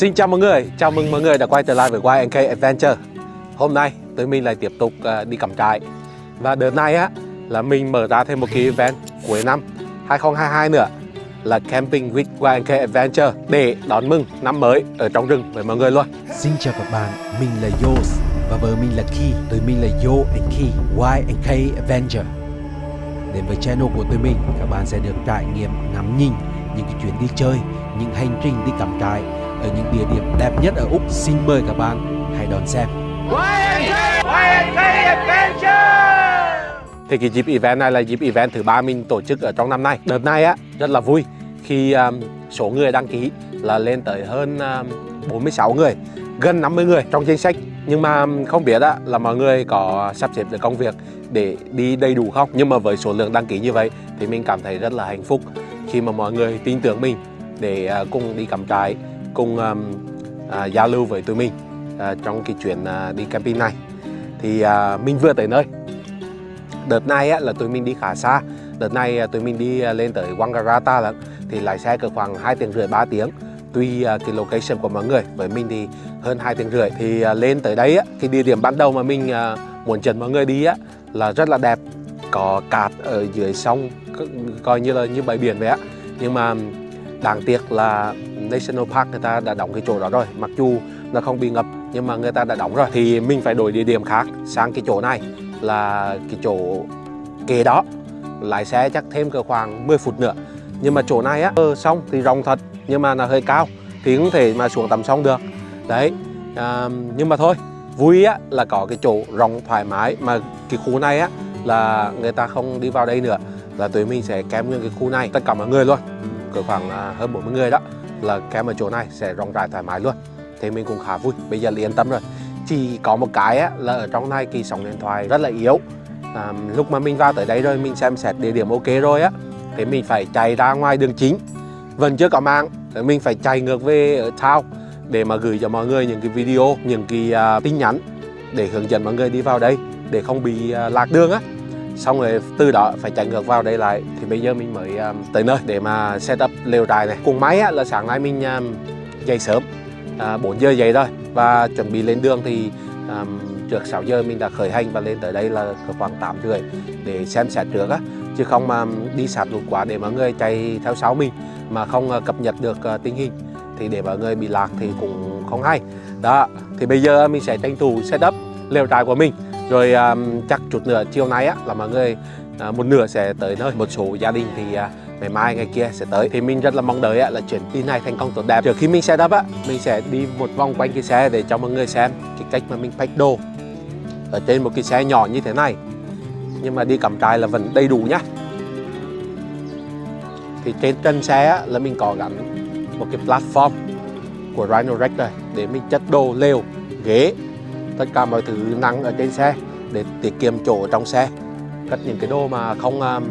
Xin chào mọi người, chào mừng mọi người đã quay trở lại với YNK Adventure. Hôm nay tụi mình lại tiếp tục ờ, đi cắm trại. Và đợt này á là mình mở ra thêm một cái event cuối năm 2022 nữa là Camping with YNK Adventure để đón mừng năm mới ở trong rừng với mọi người luôn. Xin chào các bạn, mình là Yos và vợ mình là Ki Tụi mình là Yo and Ki, YNK Adventure. Đến với channel của tụi mình, các bạn sẽ được trải nghiệm ngắm nhìn những cái chuyến đi chơi, những hành trình đi cắm trại ở những địa điểm đẹp nhất ở Úc. Xin mời các bạn hãy đón xem. Thì cái dịp event này là dịp event thứ ba mình tổ chức ở trong năm nay. Đợt này á rất là vui. Khi um, số người đăng ký là lên tới hơn um, 46 người Gần 50 người trong danh sách. Nhưng mà um, không biết á, là mọi người có sắp xếp được công việc để đi đầy đủ không? Nhưng mà với số lượng đăng ký như vậy thì mình cảm thấy rất là hạnh phúc Khi mà mọi người tin tưởng mình để à, cùng đi cắm trại. Cùng um, uh, giao lưu với tụi mình uh, trong cái chuyến uh, đi camping này. Thì uh, mình vừa tới nơi. Đợt này á, là tụi mình đi khá xa. Đợt này à, tụi mình đi à, lên tới Wangaratta lận. Thì lái xe cỡ khoảng 2 tiếng rưỡi 3 tiếng. Tùy à, cái location của mọi người. Với mình thì hơn 2 tiếng rưỡi. Thì lên tới đấy á, cái địa điểm ban đầu mà mình muốn dẫn mọi người đi á Là rất là đẹp. Có cát ở dưới sông Coi như là như bãi biển vậy á. Nhưng mà đáng tiếc là National Park người ta đã đóng cái chỗ đó rồi. Mặc dù nó không bị ngập nhưng mà người ta đã đóng rồi. Thì mình phải đổi địa điểm khác sang cái chỗ này là cái chỗ kế đó. Lái xe chắc thêm cỡ khoảng 10 phút nữa. Nhưng mà chỗ này á ừ, xong thì rộng thật nhưng mà là hơi cao thì không thể mà xuống tầm sông được. Đấy à, nhưng mà thôi vui á là có cái chỗ rộng thoải mái. Mà cái khu này á là người ta không đi vào đây nữa là tụi mình sẽ kém nguyên cái khu này. Tất cả mọi người luôn cỡ khoảng à, hơn 40 người đó là kem ở chỗ này sẽ rộng rãi thoải mái luôn. Thì mình cũng khá vui bây giờ là yên tâm rồi. Chỉ có một cái á, là ở trong này kỳ sóng điện thoại rất là yếu. À, lúc mà mình vào tới đây rồi mình xem xét địa điểm ok rồi á thì mình phải chạy ra ngoài đường chính. Vẫn chưa có mạng mình phải chạy ngược về ở town để mà gửi cho mọi người những cái video những cái uh, tin nhắn để hướng dẫn mọi người đi vào đây để không bị uh, lạc đường á xong rồi từ đó phải chạy ngược vào đây lại. Thì bây giờ mình mới um, tới nơi để mà set up lều trại này. Cùng máy á, là sáng nay mình um, dậy sớm. À, 4 giờ dậy rồi và chuẩn bị lên đường thì um, trước 6 giờ mình đã khởi hành và lên tới đây là khoảng 8 rưỡi để xem xét trước á. Chứ không mà um, đi sạt lụt quá để mọi người chạy theo sau mình mà không uh, cập nhật được uh, tình hình thì để mọi người bị lạc thì cũng không hay. Đó thì bây giờ mình sẽ tranh thủ setup lều trại của mình rồi um, chắc chút nữa chiều nay á là mọi người uh, một nửa sẽ tới nơi. Một số gia đình thì uh, ngày mai ngày kia sẽ tới. Thì mình rất là mong đợi là chuyến đi này thành công tốt đẹp. Trước khi mình setup á mình sẽ đi một vòng quanh cái xe để cho mọi người xem cái cách mà mình pack đồ ở trên một cái xe nhỏ như thế này. Nhưng mà đi cắm trại là vẫn đầy đủ nhá. Thì trên chân xe á, là mình có gắn một cái platform của Rhino Rex đây để mình chất đồ lều ghế tất cả mọi thứ nặng ở trên xe để tiết kiệm chỗ trong xe. Cất những cái đồ mà không à, um,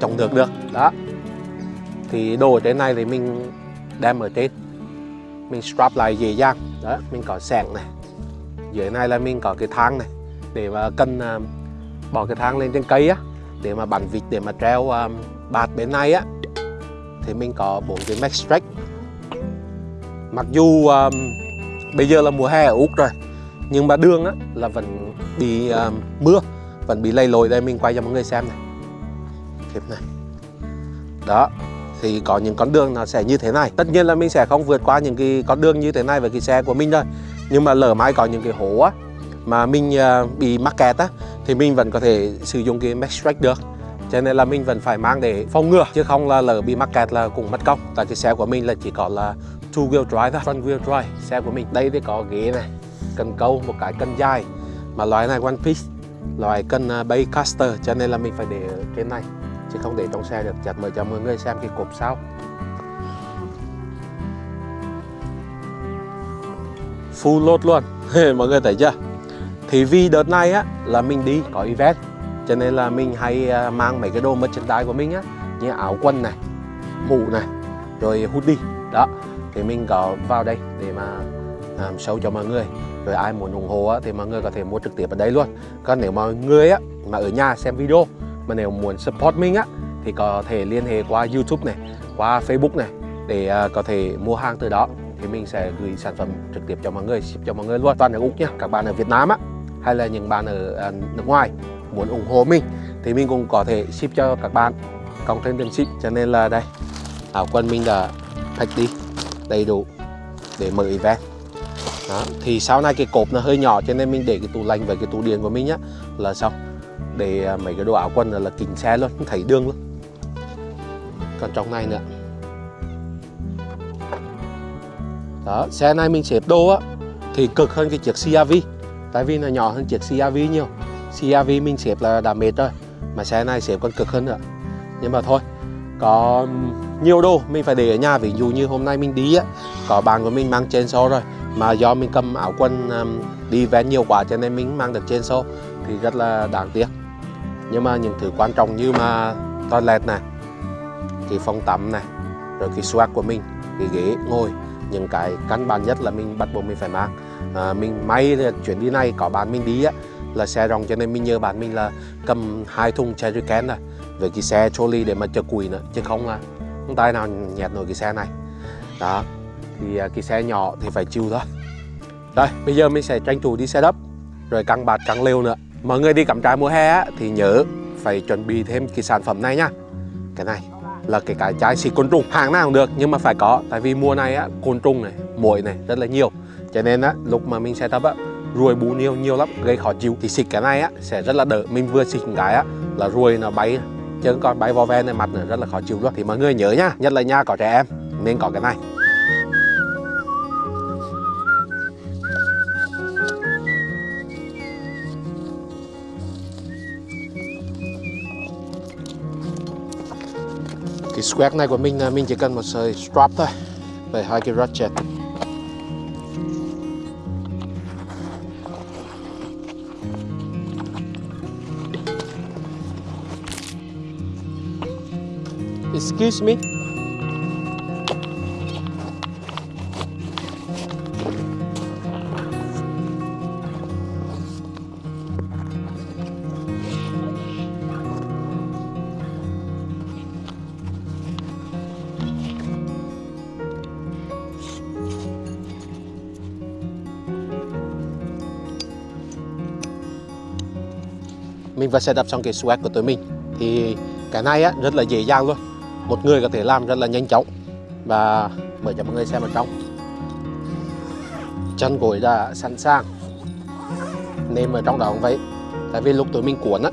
trồng được được. Đó. Thì đồ ở trên này thì mình đem ở trên. Mình strap lại dễ dàng. Đó mình có sẻng này. Dưới này là mình có cái thang này để mà cần um, bỏ cái thang lên trên cây á để mà bắn vịt để mà treo um, bạt bên này á. Thì mình có bốn cái max stretch mặc dù um, bây giờ là mùa hè ở úc rồi nhưng mà đường á là vẫn bị uh, mưa vẫn bị lầy lội đây mình quay cho mọi người xem này. Clip này. Đó thì có những con đường nó sẽ như thế này. Tất nhiên là mình sẽ không vượt qua những cái con đường như thế này với cái xe của mình thôi nhưng mà lỡ mai có những cái hố á mà mình uh, bị mắc kẹt á thì mình vẫn có thể sử dụng cái Max Track được. Cho nên là mình vẫn phải mang để phòng ngừa chứ không là lỡ bị mắc kẹt là cũng mất công. Tại cái xe của mình là chỉ có là two wheel drive thôi. Front wheel drive xe của mình. Đây thì có ghế này cần câu, một cái cân dài. Mà loại này one piece, loại cân à, bay caster cho nên là mình phải để ở trên này, chứ không để trong xe được. Chặt mời cho mọi người xem cái cột sau. Full load luôn. Mọi người thấy chưa? Thì vì đợt này á, là mình đi có event, cho nên là mình hay à, mang mấy cái đồ merchandise của mình á, như áo quần này, mũ này, rồi hoodie. Đó, thì mình có vào đây để mà um, show cho mọi người. Rồi ai muốn ủng hộ á, thì mọi người có thể mua trực tiếp ở đây luôn. Còn nếu mọi người á mà ở nhà xem video mà nếu muốn support mình á thì có thể liên hệ qua YouTube này qua Facebook này để uh, có thể mua hàng từ đó. Thì mình sẽ gửi sản phẩm trực tiếp cho mọi người ship cho mọi người luôn. Toàn ở úc nhá các bạn ở việt nam á hay là những bạn ở à, nước ngoài muốn ủng hộ mình thì mình cũng có thể ship cho các bạn. Cộng thêm tiền ship cho nên là đây. Áo quần mình đã pack đi đầy đủ để mở event đó thì sau này cái cột nó hơi nhỏ cho nên mình để cái tủ lạnh với cái tủ điện của mình nhá là xong. Để à, mấy cái đồ áo quần là, là kính xe luôn không thấy đường luôn. Còn trong này nữa. Đó xe này mình xếp đồ á thì cực hơn cái chiếc CRV tại vì nó nhỏ hơn chiếc CRV nhiều. CRV mình xếp là đã mệt rồi mà xe này xếp còn cực hơn nữa. Nhưng mà thôi có nhiều đồ mình phải để ở nhà. Ví dụ như hôm nay mình đi á có bạn của mình mang trên xô rồi mà do mình cầm áo quần um, đi ven nhiều quá cho nên mình mang được trên xô thì rất là đáng tiếc. Nhưng mà những thứ quan trọng như mà toilet này cái phòng tắm này rồi cái swag của mình cái ghế ngồi những cái căn bản nhất là mình bắt buộc mình phải mang. À, mình may là chuyến đi này có bạn mình đi á là xe rộng cho nên mình nhờ bạn mình là cầm hai thùng cherry can này với cái xe trolley để mà chở củi nữa chứ không là không tay nào nhẹt nổi cái xe này. Đó thì à, cái xe nhỏ thì phải chịu thôi. Rồi bây giờ mình sẽ tranh thủ đi xe đắp, rồi căng bạt căng lều nữa. Mọi người đi cắm trại mùa hè á, thì nhớ phải chuẩn bị thêm cái sản phẩm này nhá cái này là cái cái chai xịt côn trùng hàng nào cũng được nhưng mà phải có tại vì mùa này á côn trùng này muỗi này rất là nhiều. Cho nên á lúc mà mình setup á ruồi bú nhiều nhiều lắm gây khó chịu. Thì xịt cái này á sẽ rất là đỡ. Mình vừa xịt cái á là ruồi nó bay chứ còn bay vò ve này mặt này rất là khó chịu luôn thì mọi người nhớ nhá nhất là nhà có trẻ em, nên có cái này. Cái square này của mình mình chỉ cần một sợi strap thôi về hai cái ratchet. Excuse me. Mình vừa setup xong cái swag của tụi mình, thì cái này á, rất là dễ dàng luôn một người có thể làm rất là nhanh chóng. Và mời cho mọi người xem ở trong. Chân gối đã sẵn sàng. Nêm ở trong đó cũng vậy. Tại vì lúc tụi mình cuốn á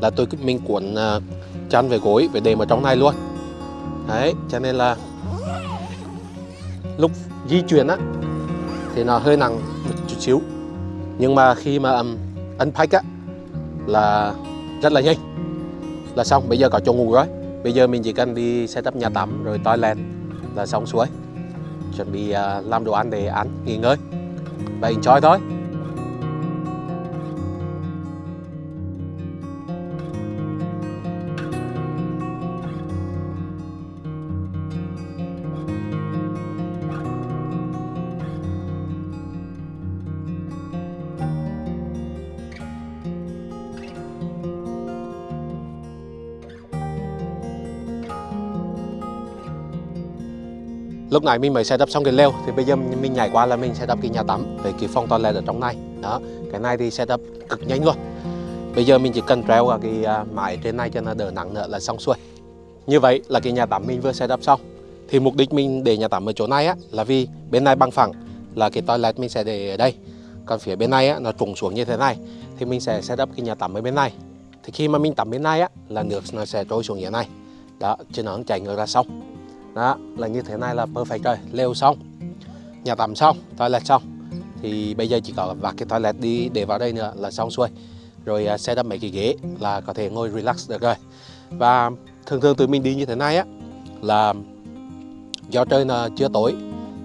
là tôi mình cuốn à, chân về gối về đệm ở trong này luôn. Đấy cho nên là lúc di chuyển á thì nó hơi nặng một chút xíu. Nhưng mà khi mà um, unpack á là rất là nhanh. Là xong bây giờ có chỗ ngủ rồi bây giờ mình chỉ cần đi setup nhà tắm, rồi toilet là xong xuôi. Chuẩn bị à, làm đồ ăn để ăn, nghỉ ngơi và enjoy thôi. Lúc nãy mình mới setup xong cái lều, thì bây giờ mình nhảy qua là mình setup cái nhà tắm với cái phòng toilet ở trong này. Đó, cái này thì setup cực nhanh luôn. Bây giờ mình chỉ cần treo vào cái à, mái trên này cho nó đỡ nặng nữa là xong xuôi. Như vậy là cái nhà tắm mình vừa setup xong. Thì mục đích mình để nhà tắm ở chỗ này á, là vì bên này bằng phẳng là cái toilet mình sẽ để ở đây. Còn phía bên này á, nó trùng xuống như thế này, thì mình sẽ setup cái nhà tắm ở bên này. Thì khi mà mình tắm bên này á, là nước nó sẽ trôi xuống như thế này. Đó, chứ nó không chảy ngược ra sông đó là như thế này là perfect rồi. Lều xong nhà tắm xong toilet xong. Thì bây giờ chỉ có vặt cái toilet đi để vào đây nữa là xong xuôi. Rồi uh, set up mấy cái ghế là có thể ngồi relax được rồi. Và thường thường tụi mình đi như thế này á là do trời là chưa tối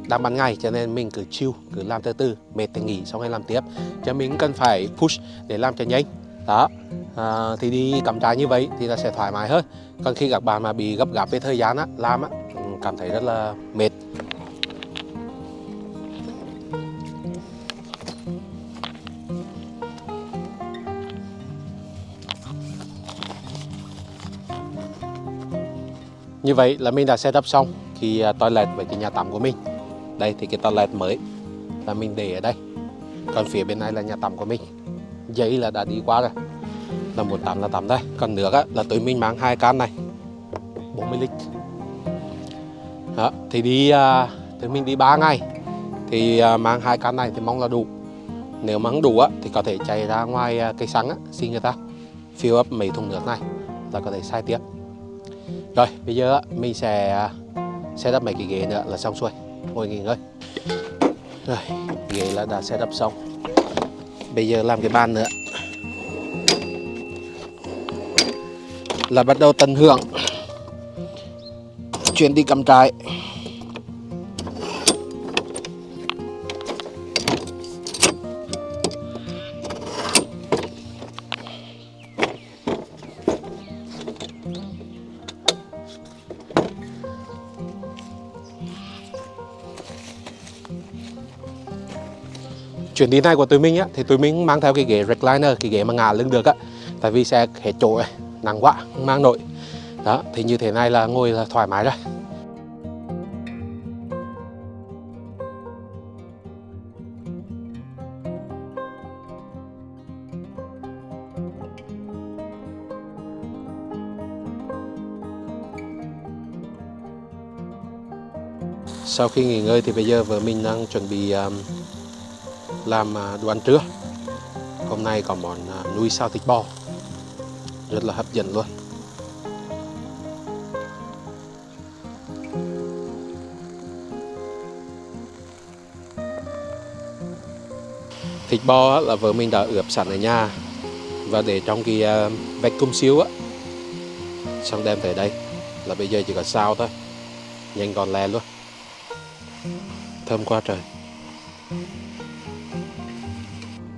đang ban ngày cho nên mình cứ chill cứ làm từ từ mệt thì nghỉ xong rồi làm tiếp. Cho mình cần phải push để làm cho nhanh. Đó à, thì đi cắm trại như vậy thì là sẽ thoải mái hơn. Còn khi các bạn mà bị gấp gáp về thời gian á làm á cảm thấy rất là mệt. Như vậy là mình đã setup xong cái à, toilet với cái nhà tắm của mình. Đây thì cái toilet mới là mình để ở đây. Còn phía bên này là nhà tắm của mình. Giấy là đã đi qua rồi. Là muốn tắm là tắm đây. Còn nước á, là tụi mình mang hai can này. 40 lít đó, thì đi à, mình đi 3 ngày. Thì à, mang hai can này thì mong là đủ. Nếu mà không đủ á, thì có thể chạy ra ngoài à, cây xăng á, xin người ta fill up mấy thùng nước này là có thể sai tiếp. Rồi bây giờ á, mình sẽ à, set up mấy cái ghế nữa là xong xuôi. Ngồi nghỉ ngơi. Rồi ghế là đã set up xong. Bây giờ làm cái bàn nữa. Là bắt đầu tận hưởng chuyến đi cắm trại. Chuyến đi này của tụi mình á, thì tụi mình mang theo cái ghế recliner, cái ghế mà ngả lưng được á, tại vì xe hết chỗ nặng quá, không mang nổi đó, thì như thế này là ngồi là thoải mái rồi. Sau khi nghỉ ngơi thì bây giờ vợ mình đang chuẩn bị à, làm à, đồ ăn trưa. Hôm nay có món à, nuôi sao thịt bò. Rất là hấp dẫn luôn. Thịt bò á, là vợ mình đã ướp sẵn ở nhà. Và để trong cái à, uh, vách cung xíu á xong đem tới đây. Là bây giờ chỉ có sao thôi nhanh gọn lẹ luôn. Thơm quá trời.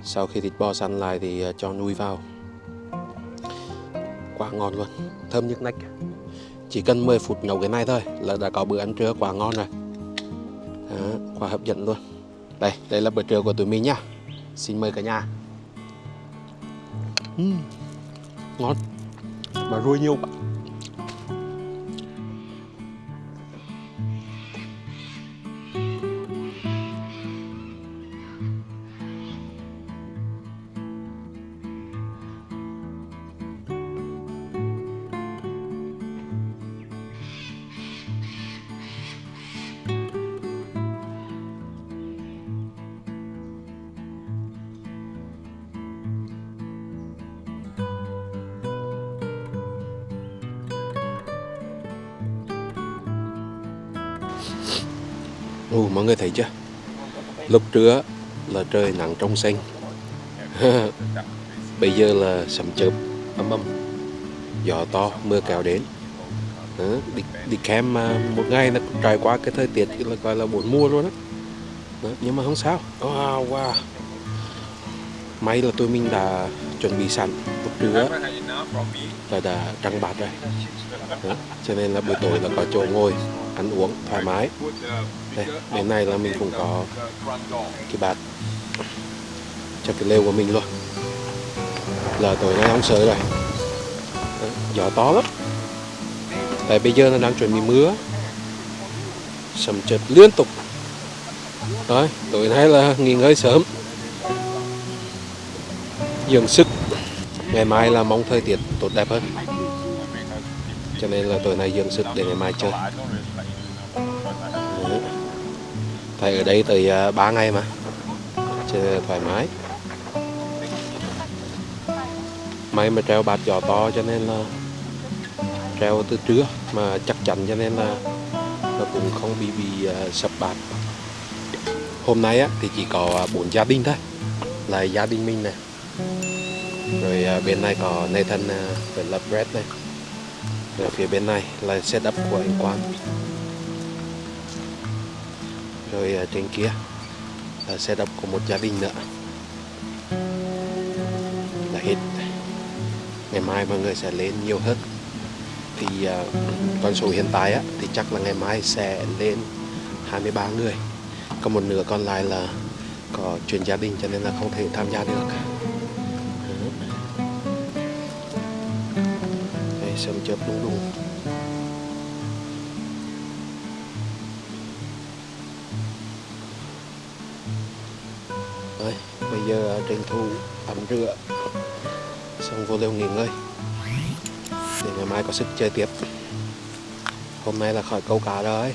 Sau khi thịt bò săn lại thì à, cho nuôi vào. Quá ngon luôn thơm nhức nách chỉ cần 10 phút nấu cái này thôi là đã có bữa ăn trưa quá ngon rồi. Đó, quá hấp dẫn luôn. Đây đây là bữa trưa của tụi mình nhá xin mời cả nhà. Uhm, ngon. Mà ruồi nhiều quá. Ồ, mọi người thấy chưa? Lúc trưa là trời nắng trong xanh. Bây giờ là sầm chớp ấm ấm Gió to, mưa kéo đến. Đó, đi, đi kem mà một ngày nó trải qua cái thời tiết là gọi là bốn mùa luôn á. Đó, Nhưng mà không sao. Wow, wow. May là tụi mình đã chuẩn bị sẵn lúc trưa là đã trăng bạt rồi. Đó, cho nên là buổi tối là có chỗ ngồi ăn uống thoải mái đây. Đến này là mình cũng có cái bạt cho cái lều của mình luôn. Là tối nay không sợ rồi. Đấy, gió to lắm. Tại bây giờ nó đang chuẩn bị mưa. Sầm chật liên tục. Rồi tối nay là nghỉ ngơi sớm. Dưỡng sức. Ngày mai là mong thời tiết tốt đẹp hơn. Cho nên là tối nay dưỡng sức để ngày mai chơi thầy ở đây tới à, 3 ngày mà cho thoải mái. May mà treo bạt gió to cho nên là treo từ trưa mà chắc chắn cho nên là nó cũng không bị bị uh, sập bạt. Hôm nay á, thì chỉ có à, bốn gia đình thôi là gia đình mình này rồi bên này có Nathan uh, với là Brett này. Rồi phía bên này là setup của anh Quang rồi ở trên kia ờ, là đập của một gia đình nữa. Là hết. Ngày mai mọi người sẽ lên nhiều hơn. Thì uh, con số hiện tại á, thì chắc là ngày mai sẽ lên 23 người. Còn một nửa còn lại là có chuyện gia đình cho nên là không thể tham gia được. Đây sớm chớp đúng đúng. Giờ tranh thủ tắm rửa, xong vô lều nghỉ ngơi. Để ngày mai có sức chơi tiếp. Hôm nay là khỏi câu cá rồi.